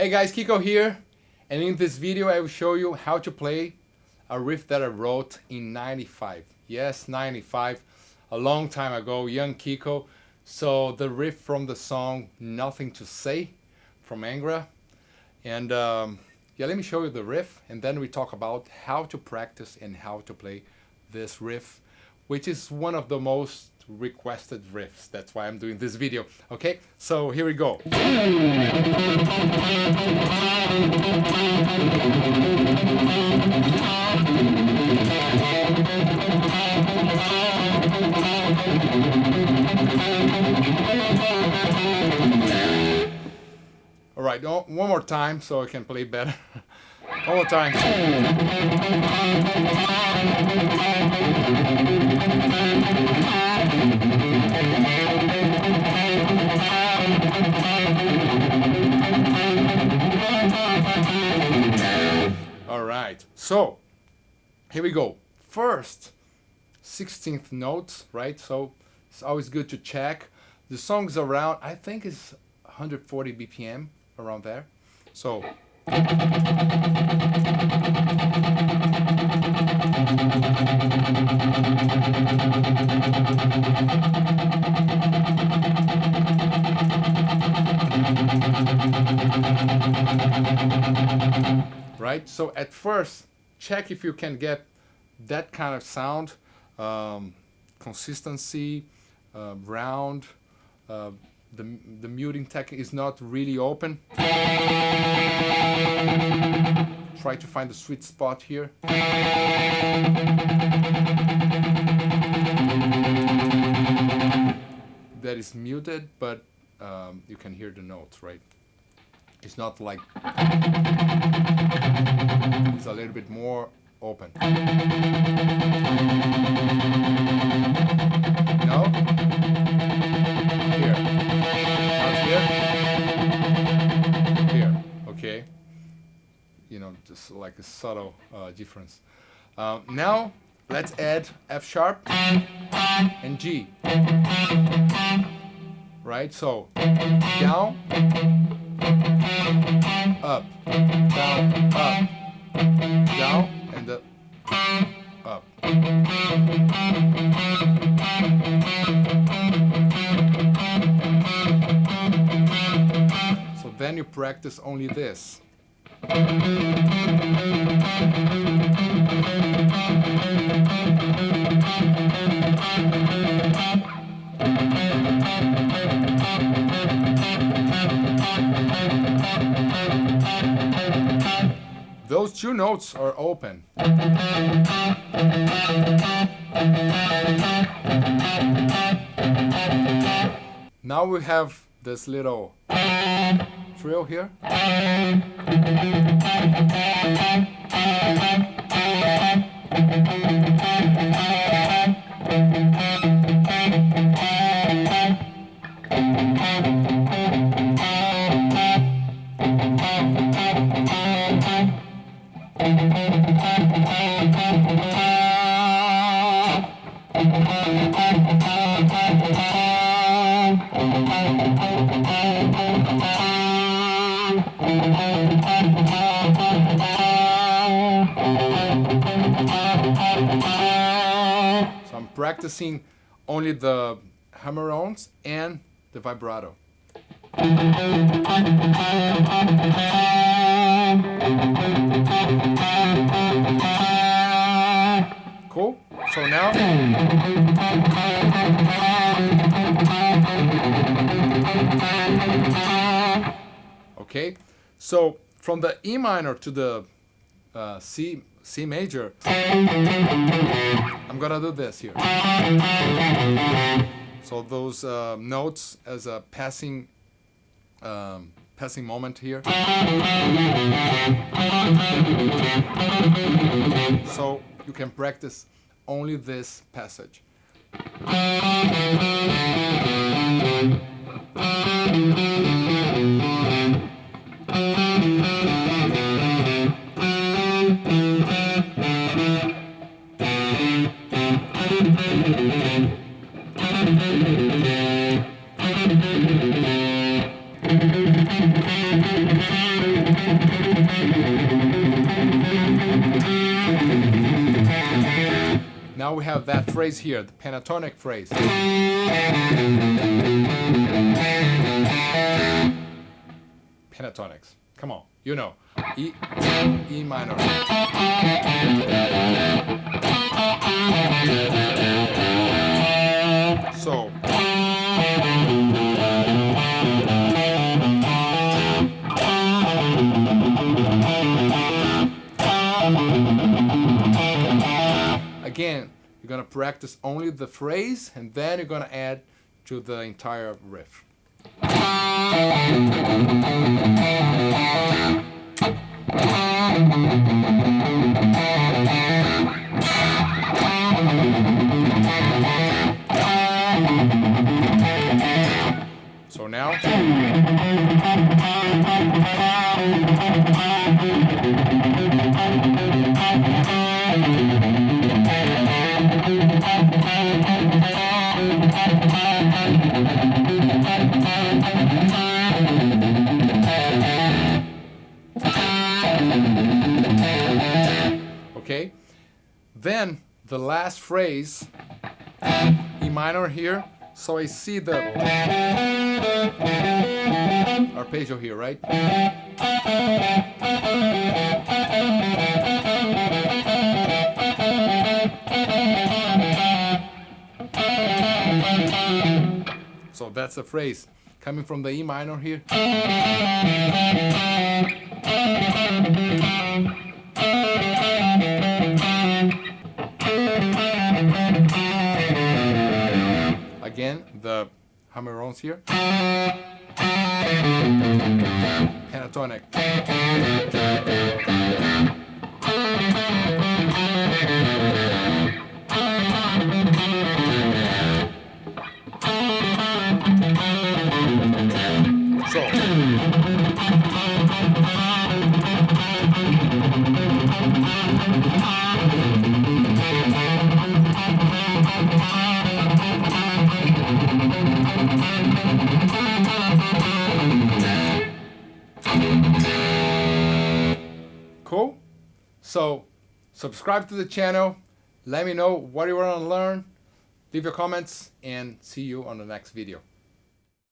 Hey guys, Kiko here, and in this video I will show you how to play a riff that I wrote in 95. Yes, 95, a long time ago, young Kiko. So the riff from the song Nothing to Say from Angra. And um, yeah, let me show you the riff and then we talk about how to practice and how to play this riff, which is one of the most requested riffs. That's why I'm doing this video. Okay, so here we go. All right, oh, one more time so I can play better. one more time. So here we go. First, 16th notes, right? So it's always good to check. The song's around, I think it's 140 BPM, around there. So right? So at first, check if you can get that kind of sound, um, consistency, uh, round, uh, the, the muting technique is not really open. Try to find the sweet spot here. That is muted, but um, you can hear the notes, right? It's not like it's a little bit more open. No? Here. Not here? Here. Okay. You know, just like a subtle uh, difference. Uh, now, let's add F sharp and G. Right? So, down, up, down, up, down, and the up. So then you practice only this. Those two notes are open. Now we have this little trill here. So I'm practicing only the hammer-ons and the vibrato. Cool? So now... Okay, so from the E minor to the uh, C, C major, I'm gonna do this here. So those uh, notes as a passing um, passing moment here. So you can practice only this passage. Now we have that phrase here, the pentatonic phrase. Pentatonics. Come on, you know. E, E minor. So. Again, you're gonna practice only the phrase and then you're gonna add to the entire riff. So now. Okay, then the last phrase, E minor here. So I see the arpeggio here, right? So that's the phrase coming from the E minor here. Hammer-ons here. Pentatonic. So. So, subscribe to the channel. Let me know what you want to learn. Leave your comments and see you on the next video.